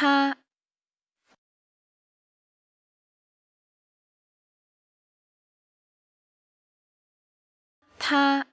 他他